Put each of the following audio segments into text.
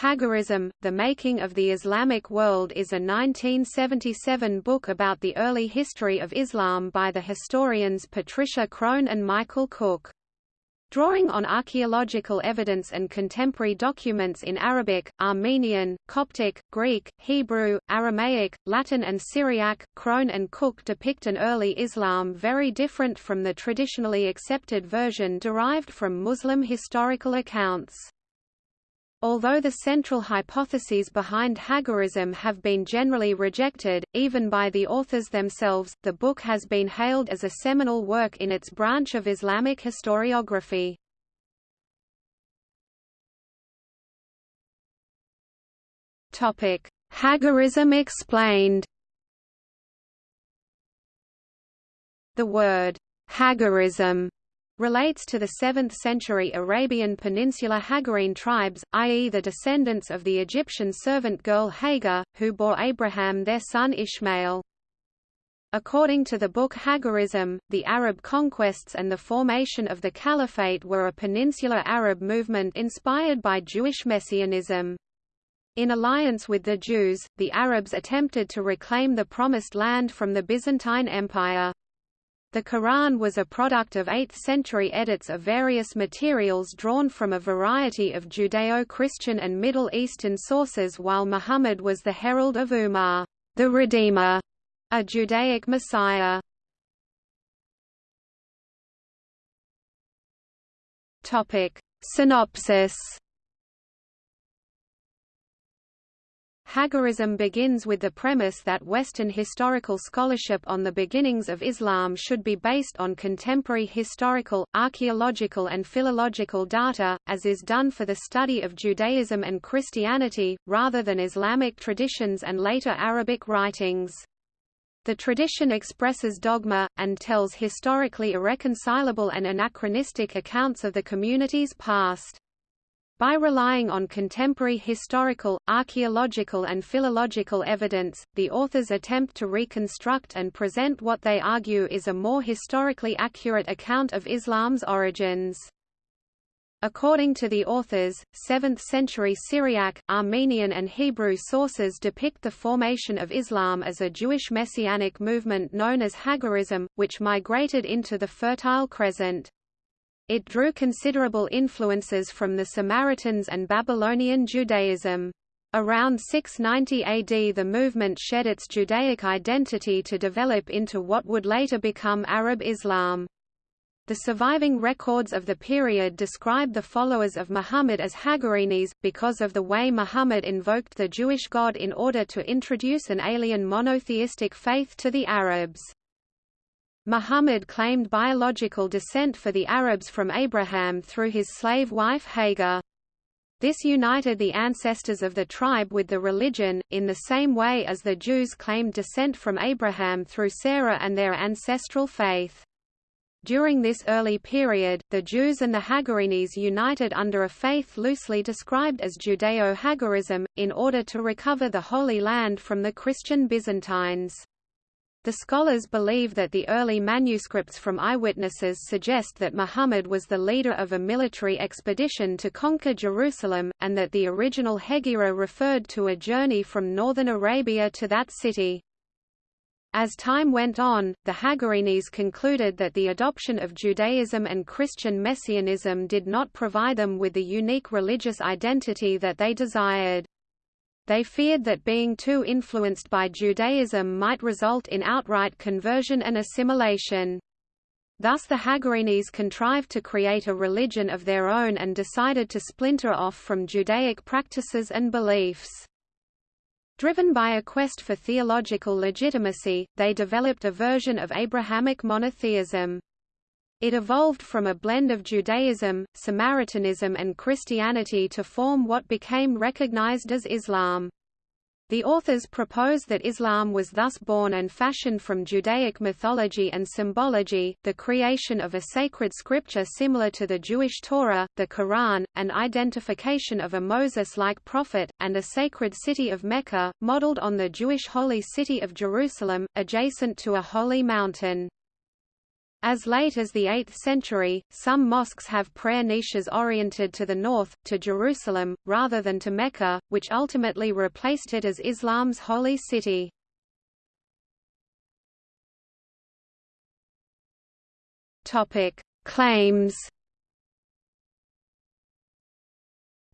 Hagarism, The Making of the Islamic World is a 1977 book about the early history of Islam by the historians Patricia Crone and Michael Cook. Drawing on archaeological evidence and contemporary documents in Arabic, Armenian, Coptic, Greek, Hebrew, Aramaic, Latin and Syriac, Crone and Cook depict an early Islam very different from the traditionally accepted version derived from Muslim historical accounts. Although the central hypotheses behind Hagarism have been generally rejected, even by the authors themselves, the book has been hailed as a seminal work in its branch of Islamic historiography. Hagarism explained The word Hagarism relates to the 7th-century Arabian Peninsula Hagarene tribes, i.e. the descendants of the Egyptian servant girl Hagar, who bore Abraham their son Ishmael. According to the book Hagarism, the Arab conquests and the formation of the Caliphate were a peninsular Arab movement inspired by Jewish messianism. In alliance with the Jews, the Arabs attempted to reclaim the Promised Land from the Byzantine Empire. The Quran was a product of 8th-century edits of various materials drawn from a variety of Judeo-Christian and Middle Eastern sources while Muhammad was the herald of Umar, the Redeemer, a Judaic Messiah. Synopsis Hagarism begins with the premise that Western historical scholarship on the beginnings of Islam should be based on contemporary historical, archaeological and philological data, as is done for the study of Judaism and Christianity, rather than Islamic traditions and later Arabic writings. The tradition expresses dogma, and tells historically irreconcilable and anachronistic accounts of the community's past. By relying on contemporary historical, archaeological and philological evidence, the authors attempt to reconstruct and present what they argue is a more historically accurate account of Islam's origins. According to the authors, 7th-century Syriac, Armenian and Hebrew sources depict the formation of Islam as a Jewish messianic movement known as Hagarism, which migrated into the Fertile Crescent. It drew considerable influences from the Samaritans and Babylonian Judaism. Around 690 AD the movement shed its Judaic identity to develop into what would later become Arab Islam. The surviving records of the period describe the followers of Muhammad as Hagarenes, because of the way Muhammad invoked the Jewish God in order to introduce an alien monotheistic faith to the Arabs. Muhammad claimed biological descent for the Arabs from Abraham through his slave wife Hagar. This united the ancestors of the tribe with the religion, in the same way as the Jews claimed descent from Abraham through Sarah and their ancestral faith. During this early period, the Jews and the Hagarenes united under a faith loosely described as Judeo-Hagarism, in order to recover the Holy Land from the Christian Byzantines. The scholars believe that the early manuscripts from eyewitnesses suggest that Muhammad was the leader of a military expedition to conquer Jerusalem, and that the original Hegira referred to a journey from northern Arabia to that city. As time went on, the Hagarenes concluded that the adoption of Judaism and Christian messianism did not provide them with the unique religious identity that they desired. They feared that being too influenced by Judaism might result in outright conversion and assimilation. Thus the Hagarenes contrived to create a religion of their own and decided to splinter off from Judaic practices and beliefs. Driven by a quest for theological legitimacy, they developed a version of Abrahamic monotheism. It evolved from a blend of Judaism, Samaritanism and Christianity to form what became recognized as Islam. The authors propose that Islam was thus born and fashioned from Judaic mythology and symbology, the creation of a sacred scripture similar to the Jewish Torah, the Quran, an identification of a Moses-like prophet, and a sacred city of Mecca, modeled on the Jewish holy city of Jerusalem, adjacent to a holy mountain. As late as the 8th century, some mosques have prayer niches oriented to the north, to Jerusalem, rather than to Mecca, which ultimately replaced it as Islam's holy city. Claims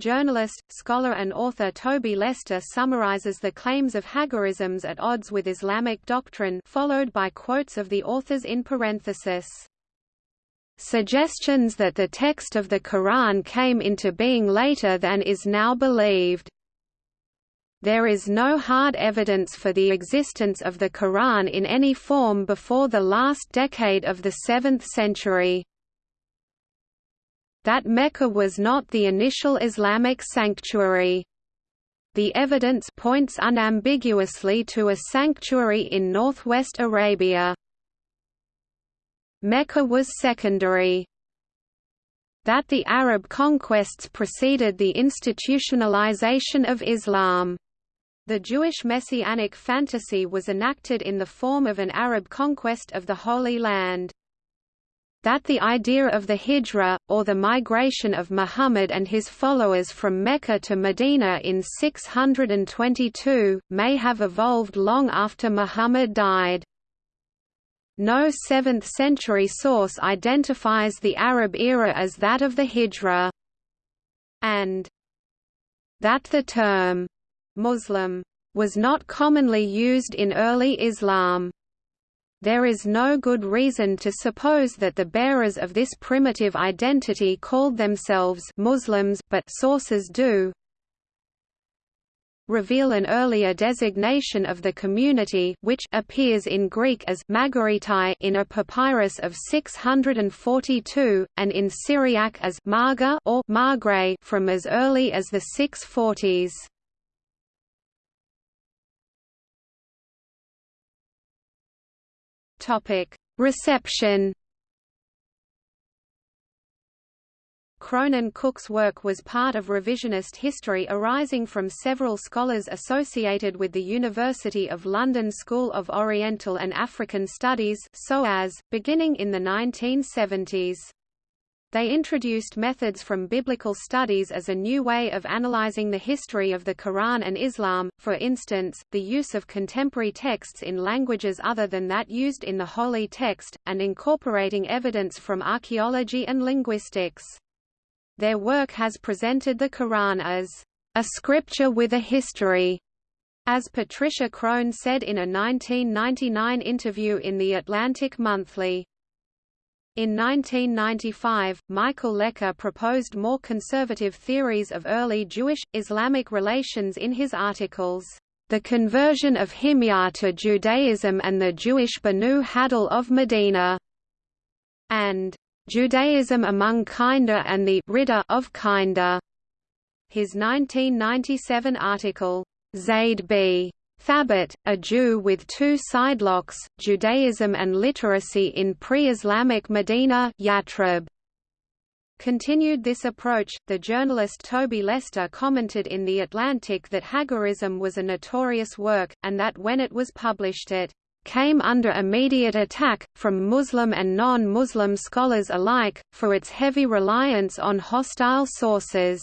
Journalist, scholar and author Toby Lester summarizes the claims of Hagarisms at odds with Islamic doctrine followed by quotes of the authors in parenthesis. Suggestions that the text of the Quran came into being later than is now believed. There is no hard evidence for the existence of the Quran in any form before the last decade of the 7th century that Mecca was not the initial Islamic sanctuary. The evidence points unambiguously to a sanctuary in northwest Arabia. Mecca was secondary. That the Arab conquests preceded the institutionalization of Islam. The Jewish messianic fantasy was enacted in the form of an Arab conquest of the Holy Land that the idea of the hijra, or the migration of Muhammad and his followers from Mecca to Medina in 622, may have evolved long after Muhammad died. No 7th-century source identifies the Arab era as that of the hijra. And that the term Muslim was not commonly used in early Islam. There is no good reason to suppose that the bearers of this primitive identity called themselves Muslims but sources do reveal an earlier designation of the community which appears in Greek as Magaritai in a papyrus of 642, and in Syriac as Marga or Margre from as early as the 640s. Topic: Reception. Crone and Cook's work was part of revisionist history arising from several scholars associated with the University of London School of Oriental and African Studies beginning in the 1970s. They introduced methods from biblical studies as a new way of analyzing the history of the Quran and Islam, for instance, the use of contemporary texts in languages other than that used in the holy text, and incorporating evidence from archaeology and linguistics. Their work has presented the Quran as a scripture with a history, as Patricia Crone said in a 1999 interview in The Atlantic Monthly. In 1995, Michael Lecker proposed more conservative theories of early Jewish-Islamic relations in his articles, The Conversion of Himyar to Judaism and the Jewish Banu Hadal of Medina, and Judaism among Kinda and the Ridda of Kinda. His 1997 article, Zaid b. Thabit, a Jew with two sidelocks, Judaism and literacy in pre-Islamic Medina Yathrib. Continued this approach, the journalist Toby Lester commented in The Atlantic that Hagarism was a notorious work, and that when it was published it came under immediate attack, from Muslim and non-Muslim scholars alike, for its heavy reliance on hostile sources.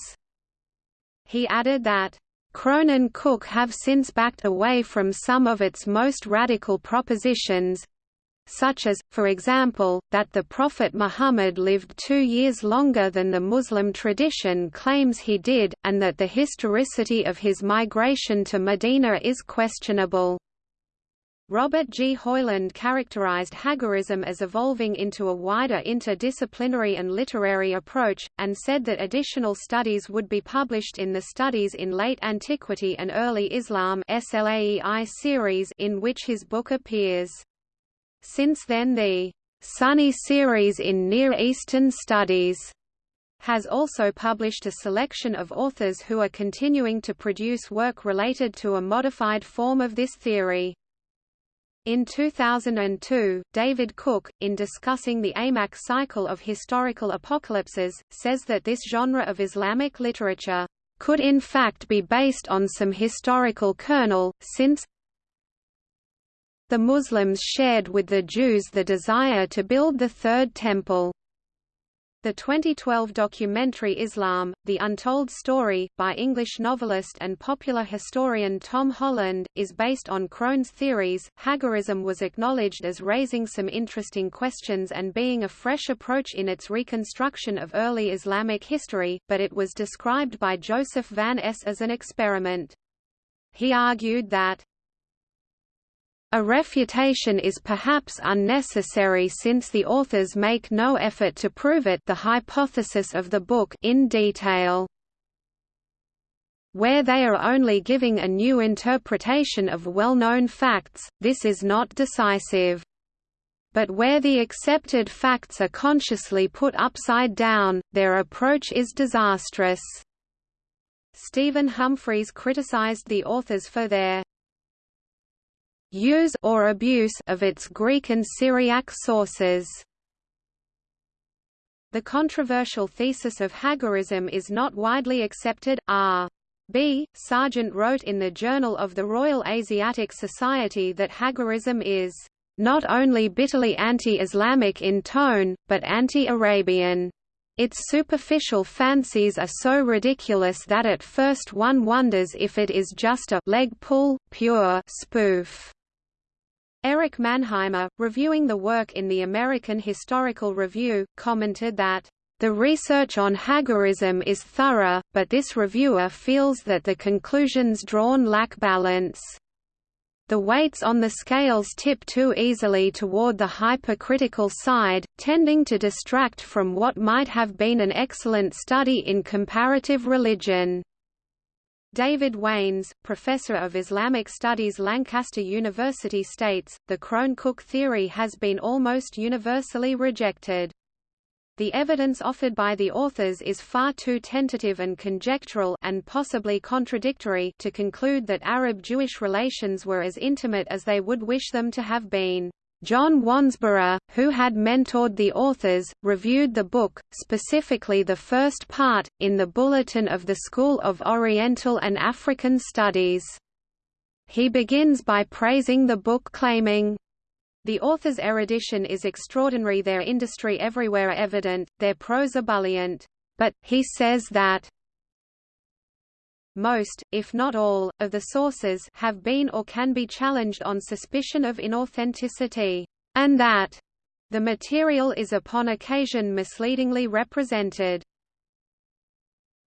He added that Crone and Cook have since backed away from some of its most radical propositions, such as, for example, that the Prophet Muhammad lived two years longer than the Muslim tradition claims he did, and that the historicity of his migration to Medina is questionable. Robert G. Hoyland characterized Hagarism as evolving into a wider interdisciplinary and literary approach, and said that additional studies would be published in the Studies in Late Antiquity and Early Islam series in which his book appears. Since then the SUNY series in Near Eastern Studies has also published a selection of authors who are continuing to produce work related to a modified form of this theory. In 2002, David Cook, in discussing the A'maq cycle of historical apocalypses, says that this genre of Islamic literature could in fact be based on some historical kernel, since The Muslims shared with the Jews the desire to build the Third Temple. The 2012 documentary Islam, The Untold Story, by English novelist and popular historian Tom Holland, is based on Crone's theories. Hagarism was acknowledged as raising some interesting questions and being a fresh approach in its reconstruction of early Islamic history, but it was described by Josef van Ess as an experiment. He argued that a refutation is perhaps unnecessary since the authors make no effort to prove it the hypothesis of the book in detail. Where they are only giving a new interpretation of well-known facts, this is not decisive. But where the accepted facts are consciously put upside down, their approach is disastrous. Stephen Humphreys criticized the authors for their use or abuse of its Greek and Syriac sources. The controversial thesis of Hagarism is not widely accepted. R. B. Serjeant wrote in the Journal of the Royal Asiatic Society that Hagarism is not only bitterly anti-Islamic in tone, but anti-Arabian. Its superficial fancies are so ridiculous that at first one wonders if it is just a leg pull, pure spoof. Erich Mannheimer, reviewing the work in the American Historical Review, commented that, "...the research on Hagarism is thorough, but this reviewer feels that the conclusions drawn lack balance." The weights on the scales tip too easily toward the hypercritical side, tending to distract from what might have been an excellent study in comparative religion. David Waines, professor of Islamic Studies Lancaster University states, the Crone-Cook theory has been almost universally rejected. The evidence offered by the authors is far too tentative and conjectural and possibly contradictory to conclude that Arab-Jewish relations were as intimate as they would wish them to have been. John Wansbrough, who had mentored the authors, reviewed the book, specifically the first part, in the Bulletin of the School of Oriental and African Studies. He begins by praising the book claiming, the author's erudition is extraordinary their industry everywhere evident, their prose ebullient. But, he says that most, if not all, of the sources have been or can be challenged on suspicion of inauthenticity, and that the material is upon occasion misleadingly represented.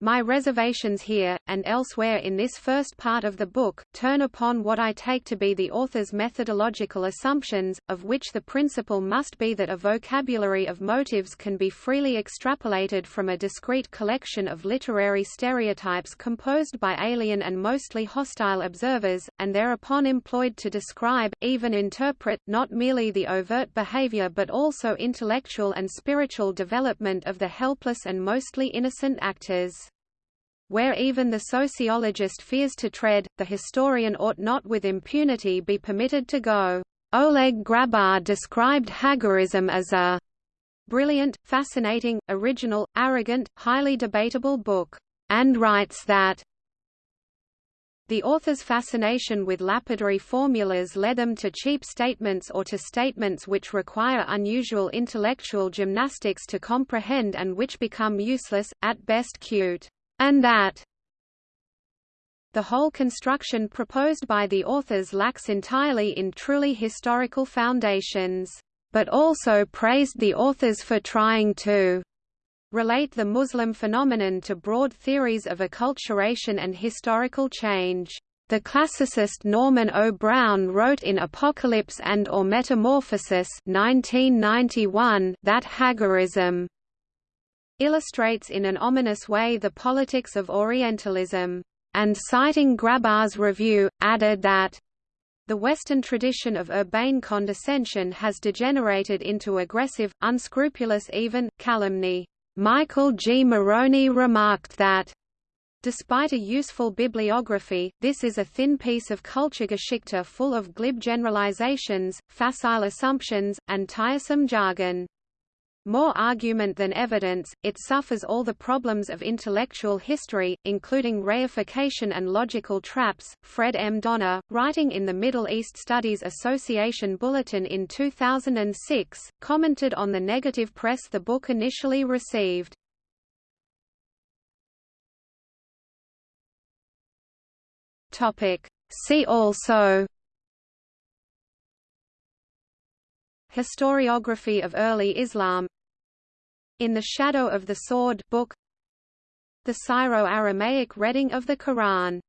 My reservations here, and elsewhere in this first part of the book, turn upon what I take to be the author's methodological assumptions, of which the principle must be that a vocabulary of motives can be freely extrapolated from a discrete collection of literary stereotypes composed by alien and mostly hostile observers, and thereupon employed to describe, even interpret, not merely the overt behavior but also intellectual and spiritual development of the helpless and mostly innocent actors. Where even the sociologist fears to tread, the historian ought not with impunity be permitted to go. Oleg Grabar described Hagarism as a brilliant, fascinating, original, arrogant, highly debatable book, and writes that the author's fascination with lapidary formulas led them to cheap statements or to statements which require unusual intellectual gymnastics to comprehend and which become useless, at best cute and that the whole construction proposed by the authors lacks entirely in truly historical foundations, but also praised the authors for trying to relate the Muslim phenomenon to broad theories of acculturation and historical change. The classicist Norman O. Brown wrote in Apocalypse and or Metamorphosis 1991 that Hagarism illustrates in an ominous way the politics of Orientalism, and citing Grabar's review, added that the Western tradition of urbane condescension has degenerated into aggressive, unscrupulous even, calumny. Michael G. Morony remarked that Despite a useful bibliography, this is a thin piece of Kulturgeschichte full of glib generalizations, facile assumptions, and tiresome jargon. More argument than evidence, it suffers all the problems of intellectual history, including reification and logical traps. Fred M. Donner, writing in the Middle East Studies Association Bulletin in 2006, commented on the negative press the book initially received. Topic. See also Historiography of early Islam. In the Shadow of the Sword book. The Syro-Aramaic reading of the Quran